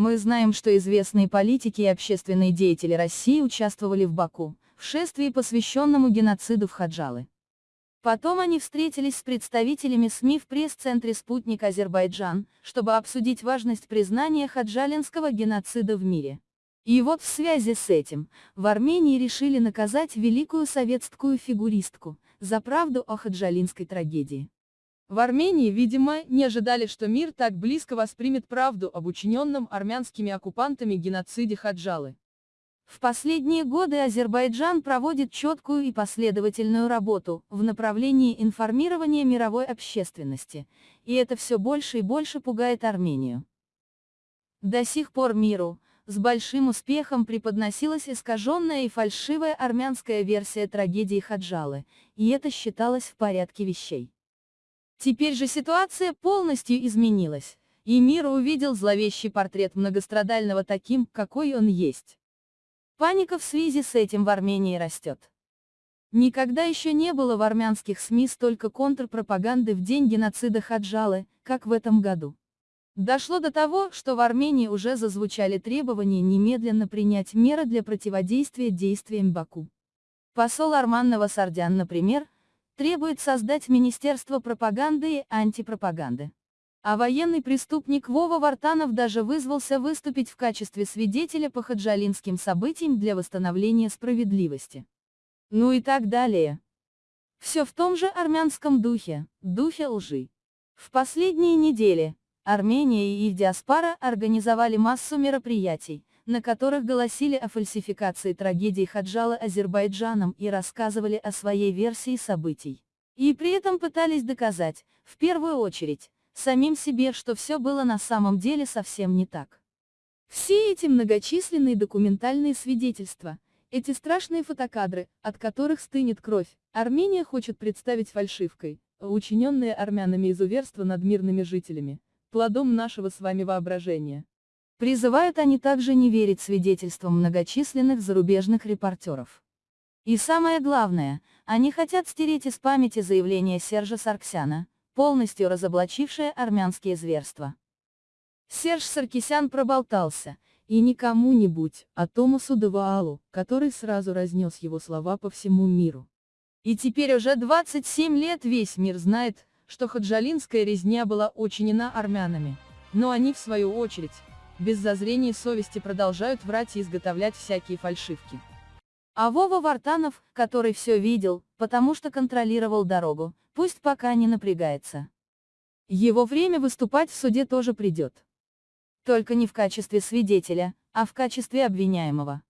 Мы знаем, что известные политики и общественные деятели России участвовали в Баку, в шествии, посвященному геноциду в Хаджалы. Потом они встретились с представителями СМИ в пресс-центре «Спутник Азербайджан», чтобы обсудить важность признания хаджалинского геноцида в мире. И вот в связи с этим, в Армении решили наказать великую советскую фигуристку, за правду о хаджалинской трагедии. В Армении, видимо, не ожидали, что мир так близко воспримет правду об учиненном армянскими оккупантами геноциде Хаджалы. В последние годы Азербайджан проводит четкую и последовательную работу в направлении информирования мировой общественности, и это все больше и больше пугает Армению. До сих пор миру, с большим успехом преподносилась искаженная и фальшивая армянская версия трагедии Хаджалы, и это считалось в порядке вещей. Теперь же ситуация полностью изменилась, и мир увидел зловещий портрет многострадального таким, какой он есть. Паника в связи с этим в Армении растет. Никогда еще не было в армянских СМИ столько контрпропаганды в день геноцида Хаджалы, как в этом году. Дошло до того, что в Армении уже зазвучали требования немедленно принять меры для противодействия действиям Баку. Посол Арман Новосардян, например, требует создать Министерство пропаганды и антипропаганды. А военный преступник Вова Вартанов даже вызвался выступить в качестве свидетеля по хаджалинским событиям для восстановления справедливости. Ну и так далее. Все в том же армянском духе, духе лжи. В последние недели, Армения и их диаспора организовали массу мероприятий, на которых голосили о фальсификации трагедии Хаджала Азербайджаном и рассказывали о своей версии событий. И при этом пытались доказать, в первую очередь, самим себе, что все было на самом деле совсем не так. Все эти многочисленные документальные свидетельства, эти страшные фотокадры, от которых стынет кровь, Армения хочет представить фальшивкой, учиненные армянами изуверства над мирными жителями, плодом нашего с вами воображения. Призывают они также не верить свидетельствам многочисленных зарубежных репортеров. И самое главное, они хотят стереть из памяти заявление Сержа Сарксяна, полностью разоблачившее армянские зверства. Серж Саркисян проболтался, и не кому-нибудь, а Томасу Даваалу, который сразу разнес его слова по всему миру. И теперь уже 27 лет весь мир знает, что хаджалинская резня была учинена армянами. Но они, в свою очередь, без зазрения совести продолжают врать и изготовлять всякие фальшивки. А Вова Вартанов, который все видел, потому что контролировал дорогу, пусть пока не напрягается. Его время выступать в суде тоже придет. Только не в качестве свидетеля, а в качестве обвиняемого.